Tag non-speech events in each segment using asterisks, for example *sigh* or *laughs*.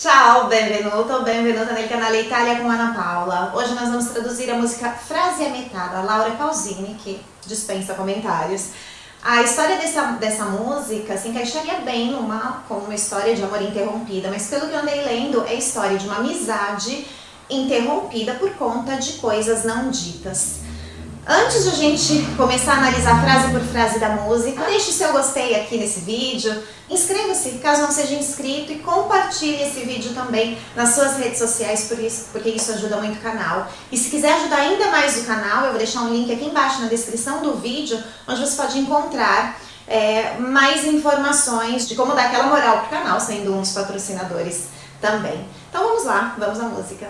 Ciao, benvenuto, benvenuta nel canale Italia com Ana Paula. Hoje nós vamos traduzir a música da Laura Pausini, que dispensa comentários. A história dessa, dessa música se encaixaria bem numa, como uma história de amor interrompida, mas pelo que eu andei lendo, é história de uma amizade interrompida por conta de coisas não ditas. Antes de a gente começar a analisar frase por frase da música, deixe seu gostei aqui nesse vídeo, inscreva-se caso não seja inscrito e compartilhe esse vídeo também nas suas redes sociais, por isso, porque isso ajuda muito o canal. E se quiser ajudar ainda mais o canal, eu vou deixar um link aqui embaixo na descrição do vídeo, onde você pode encontrar é, mais informações de como dar aquela moral pro canal, sendo um dos patrocinadores também. Então vamos lá, vamos à música.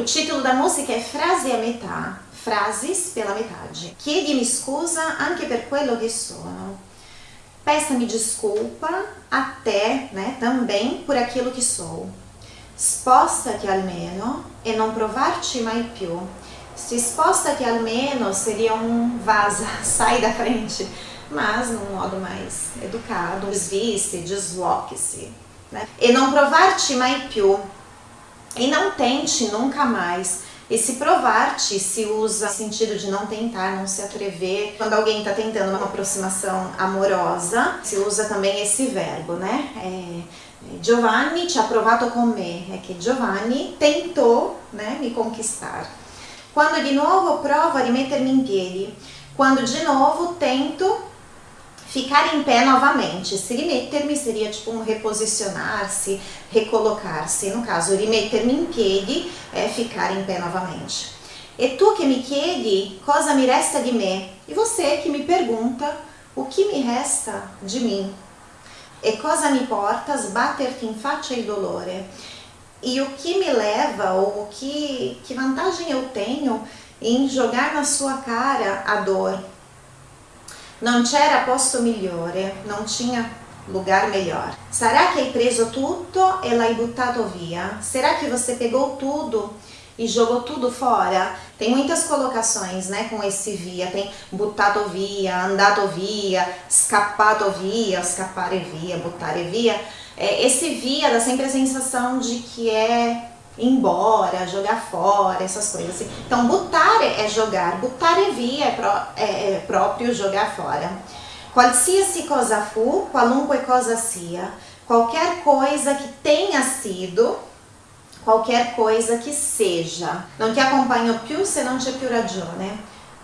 O título da música é Frase a metà, frases pela metade. Chiedimi scusa anche per quello che sono. Peça-me desculpa até, né, também por aquilo que sou. Spostati almeno e non provarci mai più. Se spostati almeno seria um vaza, *laughs* sai da frente, mas num modo mais educado, desvie-se, desloque-se. Né? E não provar-te mai più, e não tente nunca mais. Esse provar-te se usa no sentido de não tentar, não se atrever. Quando alguém está tentando uma aproximação amorosa, se usa também esse verbo, né? É, Giovanni ci ha provato con me, é que Giovanni tentou né, me conquistar. Quando de novo provo a rimettermi in piedi, quando de novo tento Ficar em pé novamente. Se rimettermi seria tipo um reposicionar-se, recolocar-se. No caso, rimettermi in piedi é ficar em pé novamente. E tu que me chiedi cosa mi resta di me? E você que me pergunta o que me resta de mim? E cosa mi porta sbatterti in faccia il dolore? E o que me leva, ou que, que vantagem eu tenho em jogar na sua cara a dor? Non c'era posto migliore, non tinha lugar melhor. Sarà che hai preso tutto e l'hai buttato via? Será que você pegou tudo e jogou tudo fora? Tem muitas colocações, né, com esse via. Tem buttato via, andato via, scappato via, scappare via, buttare via. É, esse via dá sempre a sensação de que é embora, jogar fora, essas coisas assim. Então, buttare é jogar, buttare via é, pró é, é próprio jogar fora. Qualsiasi cosa fu, qualunque cosa sia, qualquer coisa que tenha sido, qualquer coisa que seja. Não te acompanho più se não c'è più ragione.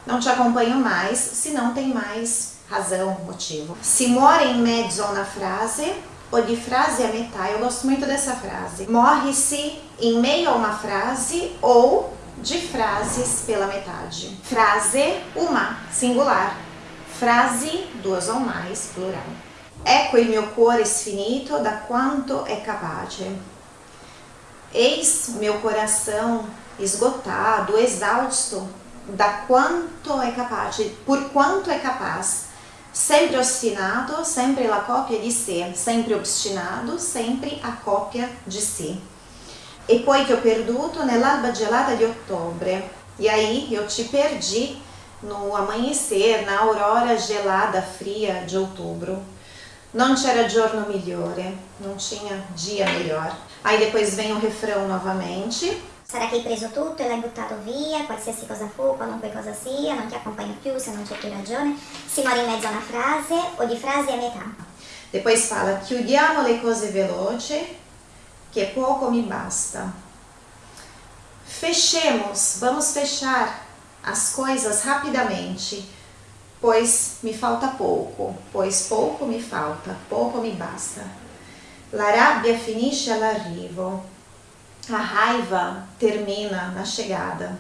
Não te acompanho mais se não tem mais razão, motivo. Se mora em mezzo a una frase, ou de frase a metà. Eu gosto muito dessa frase. Morre-se em meio a uma frase ou de frases pela metade. Frase, uma, singular. Frase, duas ou mais, plural. Ecco il mio cuore sfinito da quanto é capaz. Eis meu coração esgotado, exausto, da quanto é capaz, por quanto é capaz sempre ostinato, sempre la cópia di sé, sempre obstinado, sempre a cópia de si. E poi che ho perduto nell'alba gelata di ottobre, e aí eu te perdi no amanhecer, na aurora gelada, fria de outubro. Não c'era giorno migliore, não tinha dia melhor. Aí depois vem o refrão novamente. Sarà che hai preso tutto e l'hai buttato via, qualsiasi cosa fu, qualunque cosa sia, non ti accompagno più se non c'è più ragione. Si muore in mezzo a una frase o di frasi a metà. Depois fala, chiudiamo le cose veloci, che poco mi basta. Fechemos, vamos fechar as coisas rapidamente, pois me falta pouco, pois pouco me falta, pouco me basta. La rabbia finisce all'arrivo, a raiva termina na chegada.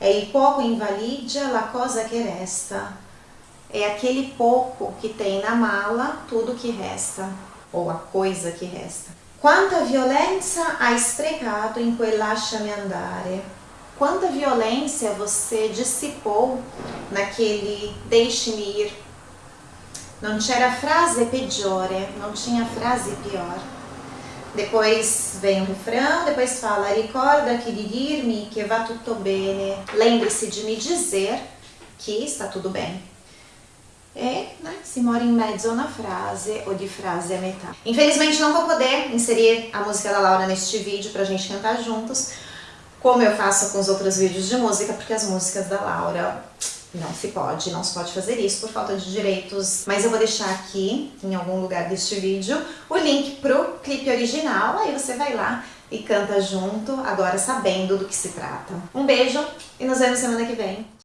É il poco invalidia la cosa que resta. É aquele pouco que tem na mala tudo que resta, ou a coisa que resta. Quanta violência hai sprecato in quel lasciami andare. Quanta violência você dissipou naquele deixe-me ir. Não c'era frase peggiore, não tinha frase pior. Depois vem o refrão, depois fala Ricorda que di dirmi che va tutto bene. Lembre-se de me dizer que está tudo bem. e né, se mora em mezzo na frase ou de frase a metà. Infelizmente não vou poder inserir a música da Laura neste vídeo pra gente cantar juntos, como eu faço com os outros vídeos de música, porque as músicas da Laura não se pode, não se pode fazer isso por falta de direitos, mas eu vou deixar aqui, em algum lugar deste vídeo, o link pro clipe original, aí você vai lá e canta junto, agora sabendo do que se trata. Um beijo e nos vemos semana que vem.